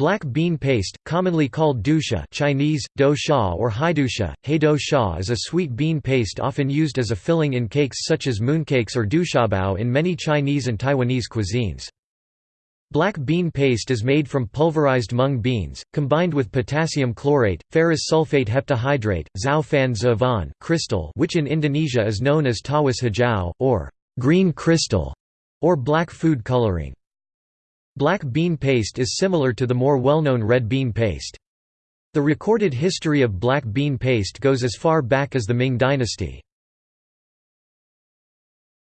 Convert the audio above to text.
Black bean paste, commonly called dusha Chinese, do sha or haidusha, heido sha is a sweet bean paste often used as a filling in cakes such as mooncakes or dushabao in many Chinese and Taiwanese cuisines. Black bean paste is made from pulverized mung beans, combined with potassium chlorate, ferrous sulfate heptahydrate, zhao fan zhavan crystal which in Indonesia is known as tawas hijau, or green crystal, or black food coloring. Black bean paste is similar to the more well-known red bean paste. The recorded history of black bean paste goes as far back as the Ming dynasty.